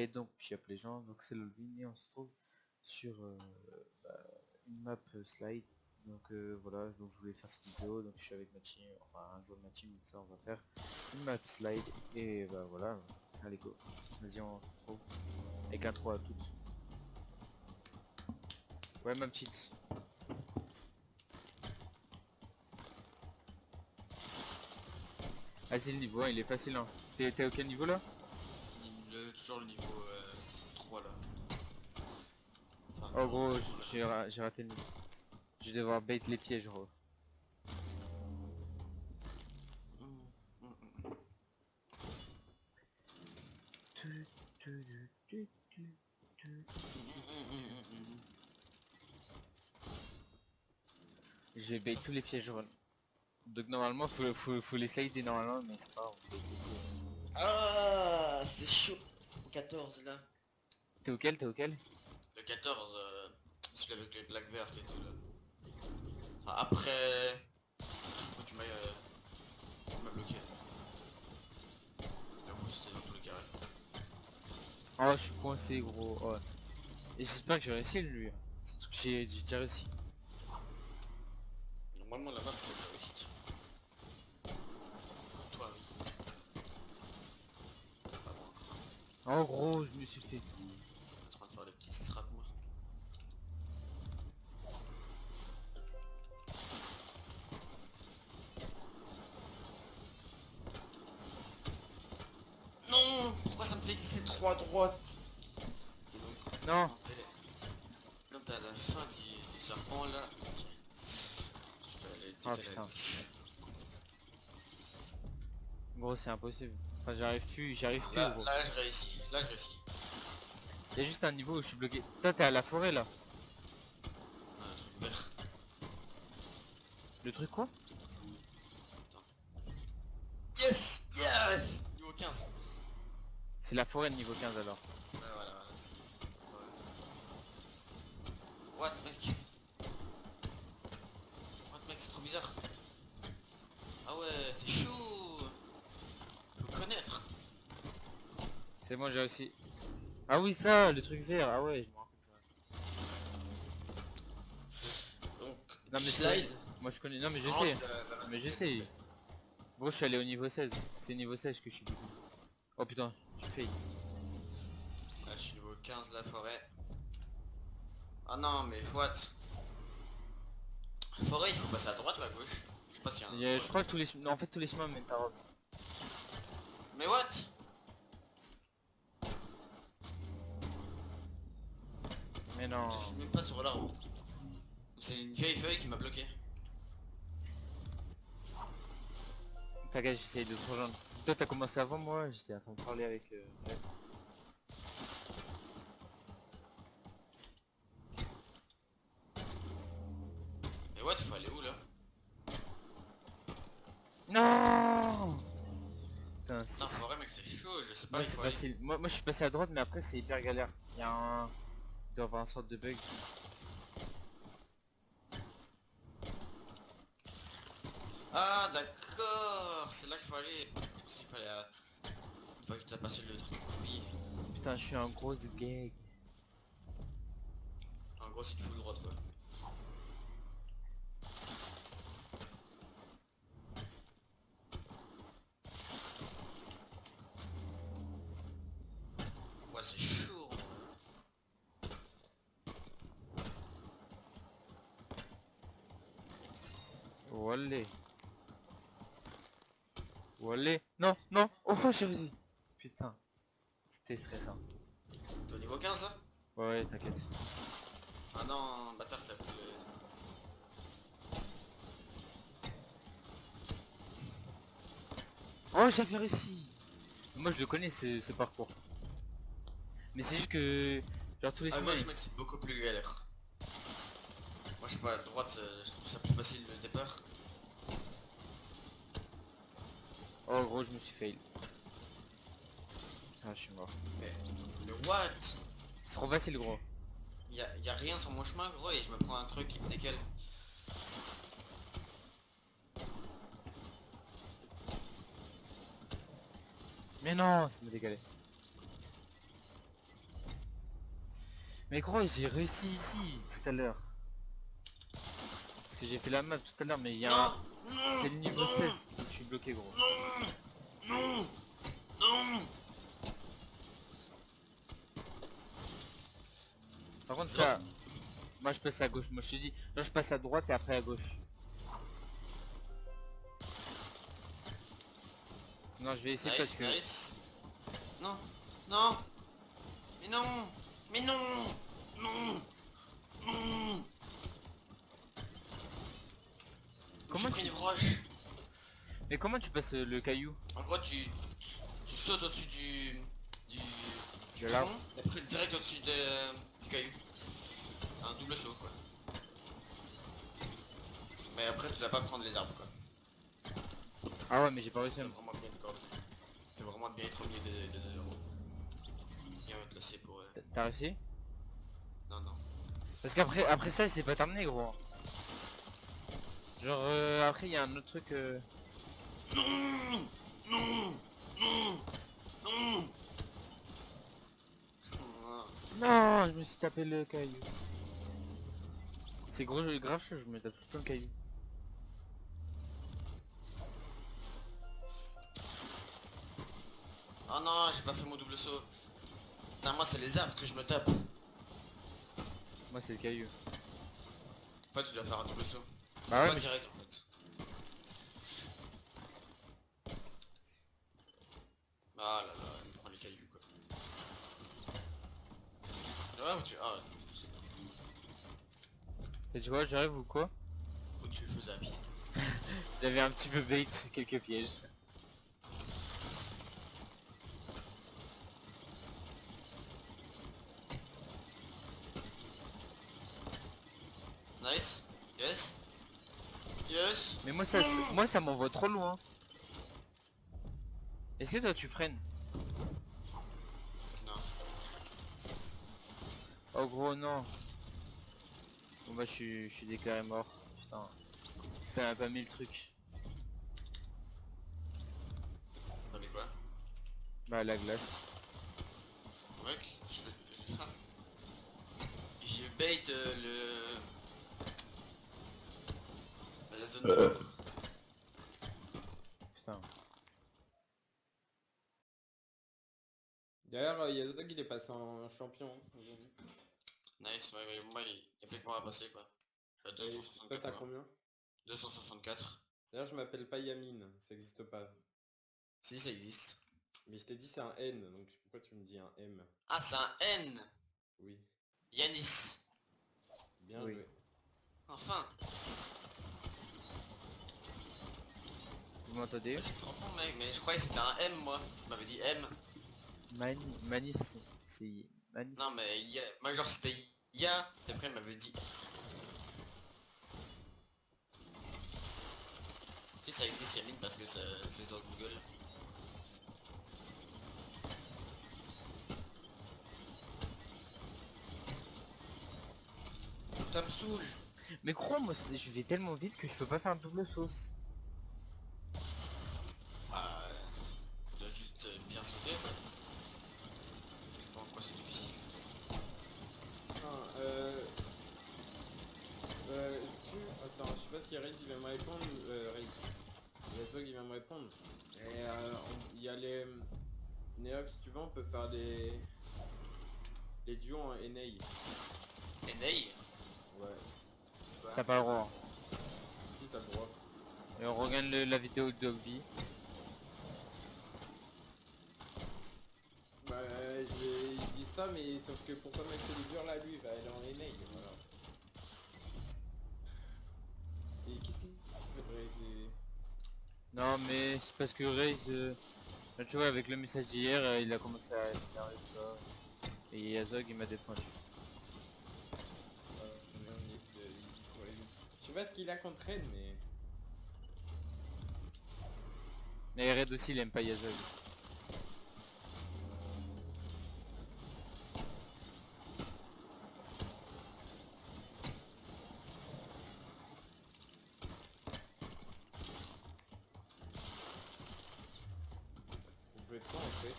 Et donc, puis les gens, donc c'est le et on se trouve sur euh, bah, une map euh, slide. Donc euh, voilà, donc je voulais faire cette vidéo, donc je suis avec ma team, enfin un jour de ma team, ça on va faire une map slide, et bah voilà, allez go, vas-y on se retrouve, avec un 3 à toutes. Ouais ma petite. Ah c'est le niveau, il est facile hein. T'es à quel niveau là? Le, Toujours le niveau euh, 3 là. oh gros, j'ai raté le niveau. Je vais devoir bait les pièges gros. J'ai bait tous les pièges run. Donc normalement faut, faut, faut les slider normalement mais c'est pas. Ah c'est chaud Au 14 là. T'es auquel T'es auquel? Le 14, euh, celui avec les plaques vertes et tout là. Enfin, après... Faut tu m'as euh, bloqué? C'était dans tous les carrés. Oh je suis coincé gros. Oh. Et j'espère que j'ai réussi lui. J'ai déjà réussi. Normalement la map est réussi. Toi oui. Pas moi encore. En gros je me suis fait. En train de faire des petits strats moi. Non Pourquoi ça me fait glisser 3 droites Non Quand t'es à la fin du, du serpent là, ok. Oh putain. Gros c'est impossible. Enfin j'arrive plus, j'arrive plus là, je réussis, là je réussis. Y'a juste un niveau où je suis bloqué. Toi t'es à la forêt là. Un truc vert. Le truc quoi Attends. Yes Yes Niveau 15. C'est la forêt de niveau 15 alors. Ouais voilà, voilà. What mec What mec c'est trop bizarre. Ah ouais c'est chaud Faut connaître C'est moi j'ai réussi. Ah oui ça, le truc vert, ah ouais je me rappelle ça. Donc Non mais slide Moi je connais, non mais je sais. de- Mais je sais. Gros je suis allé au niveau 16. C'est niveau 16 que je suis. Oh putain, j'ai fait. Là je suis niveau 15 la forêt. Ah non mais what? Forêt il faut passer à droite ou à gauche? Je sais pas s'il y a un... Je crois que tous les non, en fait tous les chemins mènent par Mais what? Mais non. Je suis même pas sur l'arbre. C'est une vieille feuille qui m'a bloqué. T'inquiète, j'essaye de te rejoindre. Toi t'as commencé avant moi, j'étais en train de parler avec... Euh... ouais. Mais what faut aller où là? Non Putain, Non c'est forêt mec c'est chaud, je sais pas moi, il c'est faut aller. facile. Moi, moi je suis passé à droite mais après c'est hyper galère. Il y a un... Il doit avoir un sorte de bug. Ah d'accord, c'est là qu'il aller. Je pense qu'il fallait... euh, Une fois que tu as passé le truc, oui. Putain, je suis un gros gag. En gros c'est du full droite quoi. Ouais c'est chaud. Wallé. Wallé. Non, non. Oh, j'ai réussi. Putain. C'était stressant. T'es au niveau 15 là? Ouais, t'inquiète. Ah non, bâtard t'as pris le... Oh, j'avais réussi. Moi, je le connais, ce, ce parcours. Mais c'est juste que... Genre, tous les Ah moi je c'est beaucoup plus galère. Moi je sais pas, à droite euh, je trouve ça plus facile le départ. Oh, gros, je me suis fail. Ah, je suis mort. Mais, what? C'est trop facile, gros. y a, y a rien sur mon chemin gros et je me prends un truc qui me décale. Mais non, ça me décalé. Mais gros, j'ai réussi ici tout à l'heure. Parce que j'ai fait la map tout à l'heure, mais il y a un... C'est le niveau non, 16 où je suis bloqué gros. Non Non Par contre Non. ça... Moi je passe à gauche, moi je te dis. Là je passe à droite et après à gauche. Non je vais essayer parce que... nice. Non Non Mais non Mais non Non Non Comment tu- une roche Mais comment tu passes euh, le caillou En gros, tu, tu, tu sautes au-dessus du, du, De l'arbre pont, et après direct au-dessus de- du caillou. Un double saut, quoi. Mais après, tu dois pas prendre les arbres, quoi. Ah ouais mais j'ai pas réussi à me... vraiment bien te coordonner. T'as vraiment bien être au milieu des, des deux euros. Bien te laisser pour... euh, T'as- T'as réussi? Non, non. Parce qu'après après ça c'est pas terminé gros. Genre euh, après il y a un autre truc... euh, Non Non Non Non Non je me suis tapé le caillou. C'est gros grave je me tape tout le caillou. Oh non, j'ai pas fait mon double saut. Non, moi c'est les arbres que je me tape. Moi c'est le caillou. En fait, tu dois faire un double saut. Bah ouais pas mais direct en fait. Ah là là, il me prend les cailloux quoi. Ouais, ou tu... Ah, t'as dit quoi j'arrive ou quoi ou tu le faisais à pied. J'avais un petit peu bait quelques pièges. Nice. Yes. Yes. Mais moi ça moi ça m'envoie trop loin. Est-ce que toi tu freines Non. Oh gros non. Bon bah je suis je suis déclaré mort. Putain. Ça m'a pas mis le truc. T'as mis quoi Bah la glace. Mec, je vais... J'ai bait euh, le... La zone de coffre. Putain. D'ailleurs, euh, il est passé en champion aujourd'hui. Nice, ouais, ouais, moi il y a plus que moi à passer quoi. Je suis à Et 264 Toi t'as moi. combien? 264. D'ailleurs je m'appelle pas Yamine, ça existe pas. Si ça existe. Mais je t'ai dit c'est un N, donc pourquoi tu me dis un M? Ah c'est un N Oui, Yanis bien Oui. joué. Enfin Vous m'entendez? Je comprends mec, mais je croyais que c'était un M moi. Tu m'avais dit M. Mani Manis c'est Manis. Non mais ya... Moi genre c'était Ya, et après il m'avait dit. Si ça existe Yamine parce que ça- c'est sur Google. Ça me saoule Mais crois-moi c'est- je vais tellement vite que je peux pas faire double sauce. Ah, tu dois juste euh, bien sauter quoi. Je sais pas en quoi c'est difficile. Ah, euh... Euh, est-ce que... Attends, je sais pas si Raid il va me répondre. Euh, Raid. Yazog il va me répondre. Et euh, on- il y a les... Neox, si tu veux, on peut faire des... Les duos en NA. Et Ney Ouais, T'as pas le droit. si t'as le droit. Et on regarde le- la vidéo de Dogby. Bah, j'ai il dit ça, mais sauf que pourquoi Max là, lui, il va aller en NA, voilà. Et qu'est-ce qu'il faudrait c'est- Non mais c'est parce que Raze, euh, tu vois avec le message d'hier, euh, il a commencé à s'énerver. Et Yazog il m'a défendu. Sais pas ce qu'il a contre Red, mais... Mais Red aussi il aime pas Yazog. On fait?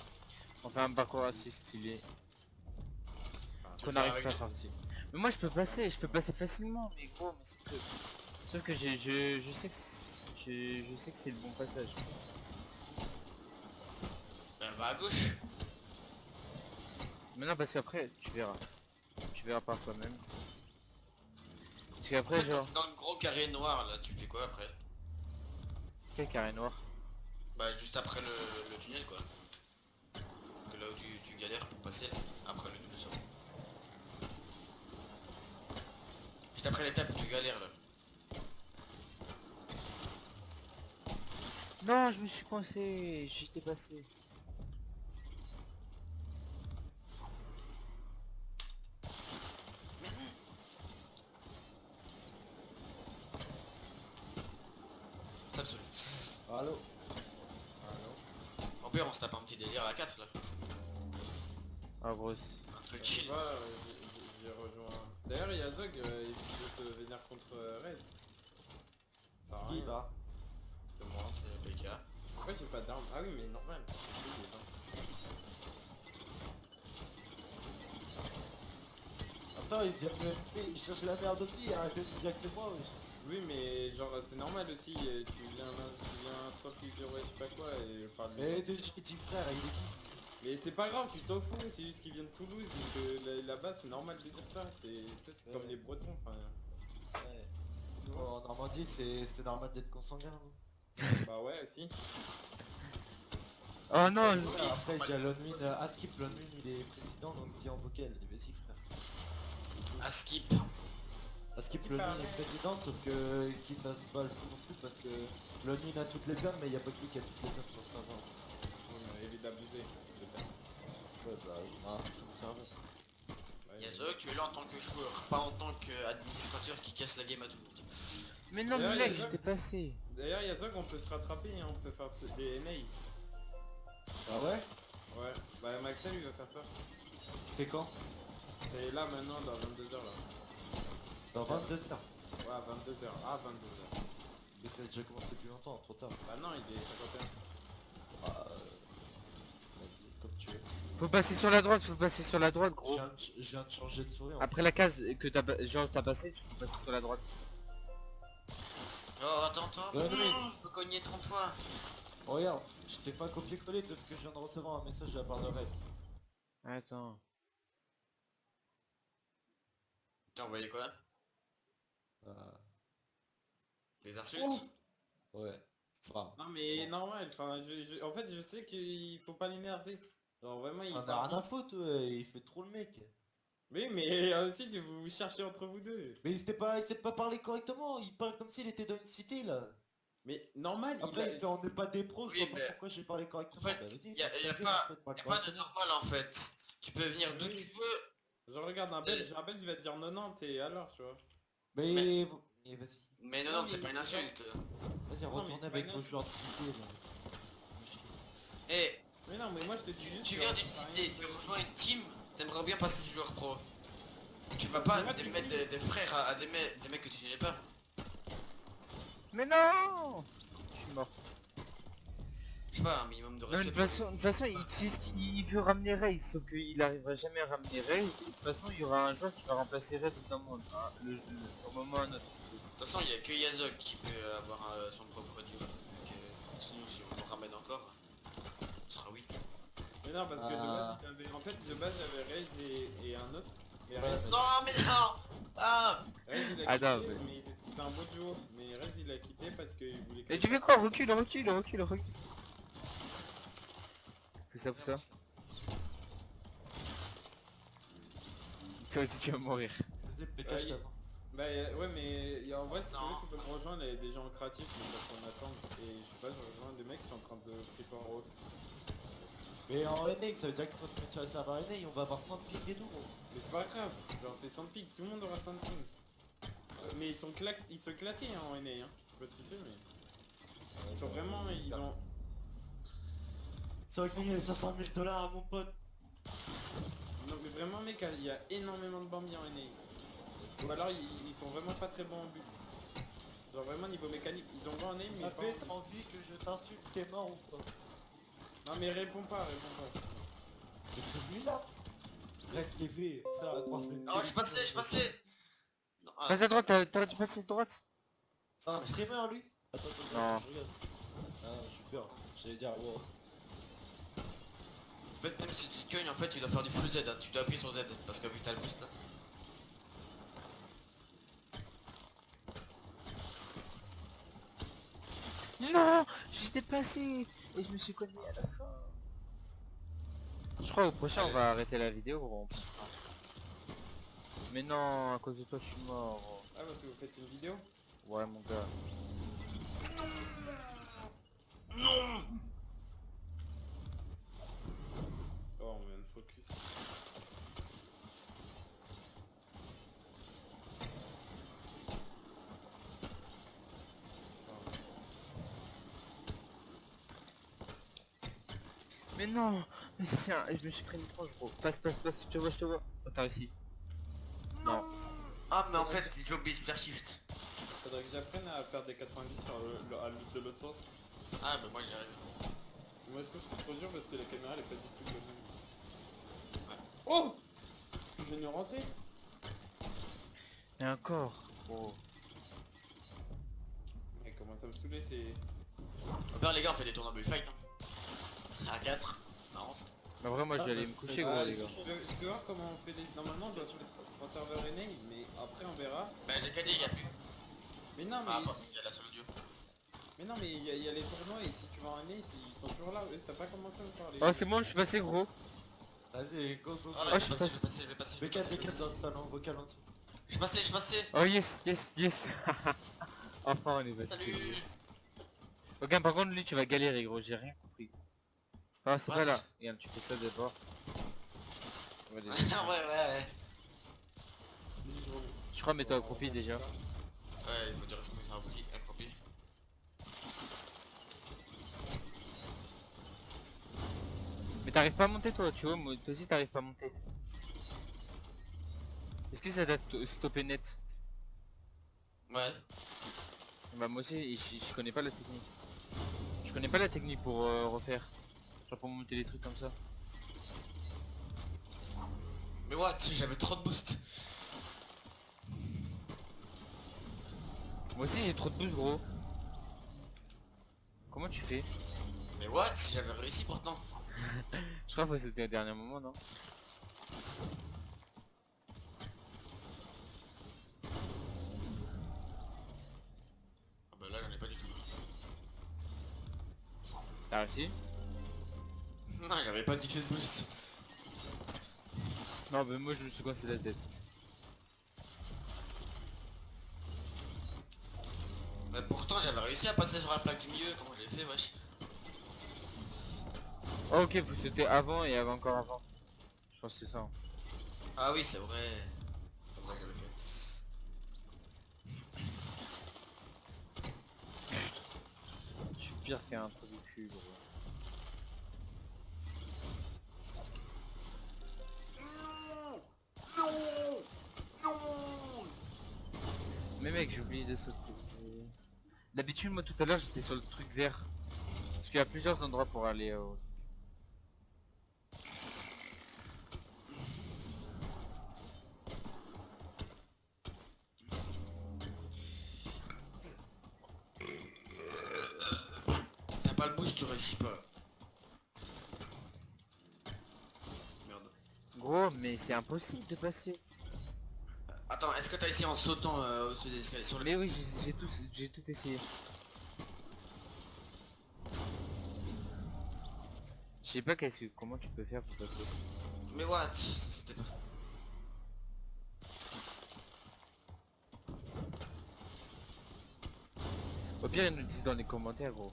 On fait un parcours assez stylé. Qu'on arrive pas partir. Mais moi je peux passer, je peux passer facilement, mais gros, mais sauf que, sauf que j'ai- je, je sais que c'est- je, je sais que c'est le bon passage. Ben va à gauche. Mais non, parce qu'après, tu verras. Tu verras par toi-même. Parce qu'après, Après, genre, Dans le gros carré noir là, tu fais quoi après? Quel carré noir? Bah juste après le, le tunnel quoi. Que là où tu, tu galères pour passer après le double saut. Juste après l'étape tu galères là. Non, je me suis coincé, j'étais passé. Tape celui. Allô? Au pire on se tape un petit délire à 4 là. Ah, grosse. Un truc chill. J'ai rejoint. D'ailleurs, il y a Zog, euh, il veut te venir contre euh, Raid. Ça à Qui va C'est moi. Euh, PK. Pourquoi j'ai pas d'armes Ah oui, mais normal. c'est. Attends, il vient de me il cherche la merde aussi, arrêtez de dire que c'est moi, wesh. Oui, mais genre, c'est normal aussi. Tu viens, tu viens stop je sais pas quoi, et parle de déjà, petit frère, il est qui? Mais c'est pas grave, tu t'en fous, c'est juste qu'il vient de Toulouse, donc euh, là- là-bas c'est normal de dire ça. C'est comme Ouais. les Bretons, enfin. Ouais. Nous, en Normandie, c'est c'est normal d'être consanguin, non Bah ouais, aussi. Oh non, le- Ouais, Après, il y a Lonmin, euh, Askip, Lonmin, il est président, donc il dit en vocal. Mais si, frère. Askip, Qui Lonmin est président, sauf que qu'il fasse pas le fou non plus, parce que Lonmin a toutes les plaines, mais il y a pas que lui qui a toutes les plaines sur le serveur. On a évité d'abuser. peut-être. Ouais, bah, ah, c'est mon serveur. Ouais, Yazok, tu es là en tant que joueur, pas en tant qu'administrateur qui casse la game à tout le monde. mais non, mais mec, j'étais passé. D'ailleurs, Yazog, on peut se rattraper, hein, on peut faire ce- des NA. Ah ouais? Ouais, bah Maxel il va faire ça. C'est quand? C'est là maintenant, dans 22h là. Dans 22 heures? Ouais, 22h. Ah, 22h. Mais ça a déjà commencé depuis longtemps, trop tard. Bah non, il est 51. Ah, euh, Vas-y, comme tu veux. Faut passer sur la droite, faut passer sur la droite, Je gros. viens, de, je viens de changer de souris. en Après la case que t'as t'as passé, tu faut passer sur la droite. Oh, attends, attends. Ouais. Je peux cogner 30 fois. fait. Regarde, je t'ai pas copié-collé parce que je viens de recevoir un message de la part de Red. Attends. T'as envoyé quoi? Euh, Des insultes? Ouais. Enfin, Non mais normal, enfin, je, je- en fait je sais qu'il faut pas l'énerver. Genre vraiment il on a parle rien à foutre, ouais, il fait trop le mec. Oui mais euh, aussi tu vous cherchez entre vous deux. Mais il s'était pas, il s'est pas parlé correctement, il parle comme s'il était dans une cité là. Mais normal, il Après a- il fait on n'est pas des pros, je Oui, vois pas mais- pourquoi j'ai parlé correctement. En fait, Bah, vas-y, y a- y a pas- Y'a pas de normal en fait. Tu peux venir d'où Oui. tu veux. Je regarde un belge, un belge il va te dire 90 et alors tu vois. Mais, Mais- mais vas-y, Mais non, Non, c'est pas une il- insulte. vas-y mais retournez avec vos joueurs de cité là. Eh, Mais non mais moi je te dis juste tu viens d'une cité, tu rejoins une team, t'aimerais bien passer du joueur pro. Tu vas pas des- mettre des, des frères à, à des, mecs, des mecs que tu n'es pas. Mais non Je suis mort. Je sais pas, un minimum de respect. toute façon, de toute façon, il il, il peut ramener Raze, sauf qu'il arrivera jamais à ramener Raze. De toute façon, il y aura un joueur qui va remplacer Raze au bout d'un moment, hein, le, le- au moment ou à un autre. De toute façon, il y a que Yazok qui peut avoir euh, son propre duo. Donc, euh, sinon, si on en ramène encore, ce sera 8. Mais non parce que de Ah. base avait- en fait de base j'avais Raze et, et un autre. Raze, mais- Non, mais non Ah Raze, il a Ah, non, quitté, mais- mais c'était- un beau duo. Mais Raze il a quitté parce qu'il voulait Et tu fais quoi Recule, recule, recule, recule. Fais ça, fais ça. Toi aussi, tu vas mourir. Main. Bah y a- ouais mais y a- en vrai si tu veux tu peux me rejoindre il y a des gens créatifs mais parce qu'on attend et je sais pas je rejoins des mecs qui sont en train de flipper en route. Mais en NA, ça veut dire qu'il faut se mettre sur le serveur NA et on va avoir 100 ping et tout. gros. Mais c'est pas grave, genre c'est 100 pics, tout le monde aura 100 ping. Euh, mais ils sont clac ils sont éclatés hein, en NA hein. Je sais pas si tu sais mais. Ils sont vraiment ils ont. C'est vrai qu'il y a 500 000 dollars mon pote. Non mais vraiment mec il y a énormément de Bambi en NA. Ou alors ils, ils sont vraiment pas très bons en but. Genre vraiment niveau mécanique, ils ont bon en NA mais T'as fait, t'as envie que je t'insulte, t'es mort ou pas? Non mais réponds pas, réponds pas. Mais c'est lui là Red TV, frère, à croire c'est une Oh, je suis passé, je passé Non, Passe à droite, t'as- t'aurais dû passer à droite. C'est un streamer lui? Attends, attends, Non. je regarde. Ah, j'ai peur. J'allais dire, wow. En fait, même si tu te cognes, en fait, tu dois faire du full Z, hein. tu dois appuyer sur Z, parce que vu que t'as le boost là. Non J'étais passé Et je me suis cogné à la fin. Je crois au prochain on va arrêter la vidéo, gros, on passera. Mais non, à cause de toi je suis mort. Ah parce que vous faites une vidéo? Ouais mon gars. Non on vient de focus. Mais non Mais c'est un... Je me suis pris une tranche gros. Passe, passe, passe, je te vois, je te vois. Oh, t'as réussi. Non Ah, mais en fait, j'ai oublié de faire shift. Faudrait que j'apprenne à faire des 90 sur le, le- à l'autre- de l'autre sens. Ah, bah moi j'y arrive. Moi je trouve que c'est trop dur parce que la caméra elle est pas du tout comme ça. Oh Je viens de rentrer Et encore gros. Mais comment ça me saouler c'est... Bah, les gars, on fait des tournois bullfight. Hein. À 4. Marrant ça. Mais vrai moi Ah, j'allais bah, me coucher c'est gros pas- les gars. Tu peux, voir comment on fait des... Normalement on doit se mettre en serveur NA mais après on verra. Bah, j'ai qu'à dire, y'a plus. Mais non mais... Ah, bah, il y a la solo duo. Mais non mais il y, a- les tournois et si tu vas en NA ils sont toujours là. T'as pas commencé encore les... Oh c'est bon, je suis passé gros. Vas-y, go, go, go. Ah, Oh, ouais, je je vais passe. passer, je vais passer, je vais B4, passer. je vais B4 passer. dans le salon, vocal en dessous. Je suis passé, je suis passé. Oh yes, yes, yes Enfin on est passé. Salut Ok par contre lui tu vas galérer gros, j'ai rien. Ah c'est pas là. Regarde tu fais ça d'abord. Ouais, déjà- ouais. Je crois mets-toi accroupi déjà. Ouais, il faut dire que c'est accroupi. accroupi. Mais t'arrives pas à monter toi, tu vois, moi, toi aussi t'arrives pas à monter. Est-ce que ça t'a sto- stoppé net? Ouais. Bah moi aussi, je, je connais pas la technique. Je connais pas la technique pour euh, refaire. Genre pour monter des trucs comme ça. Mais what J'avais trop de boost. Moi aussi j'ai trop de boost gros. Comment tu fais? Mais what J'avais réussi pourtant. Je crois que c'était au dernier moment non? Ah bah là, j'en ai pas du tout. T'as réussi J'avais pas tout de boost. Non mais moi je me suis coincé la tête. Mais pourtant, j'avais réussi à passer sur la plaque du milieu. Comment j'ai fait, wesh Oh, ok, faut sauter avant et avant encore avant. Je pense que c'est ça. hein. Ah oui, c'est vrai. Comme ça que j'avais fait. Je suis pire qu'un trou du cul gros. Mec, j'ai oublié de sauter. D'habitude, moi tout à l'heure j'étais sur le truc vert. Parce qu'il y a plusieurs endroits pour aller au... T'as pas le boost, tu réussis pas. Merde. Gros, mais c'est impossible de passer. Que t'as essayé en sautant euh, au-dessus des escaliers sur le... Mais oui, j'ai tout, j'ai tout essayé. Je sais pas qu'est-ce que, comment tu peux faire pour passer. Mais what Ça sautait pas. Au pire, ils nous disent dans les commentaires, gros.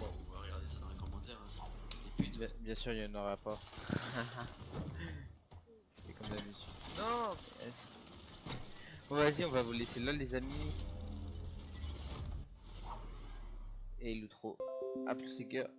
Bon, on va regarder ça dans les commentaires. hein. Et puis, Bien, bien sûr, il y en aura pas. Non, Bon, vas-y, on va vous laisser là, les amis. Et l'outro. A plus les gars.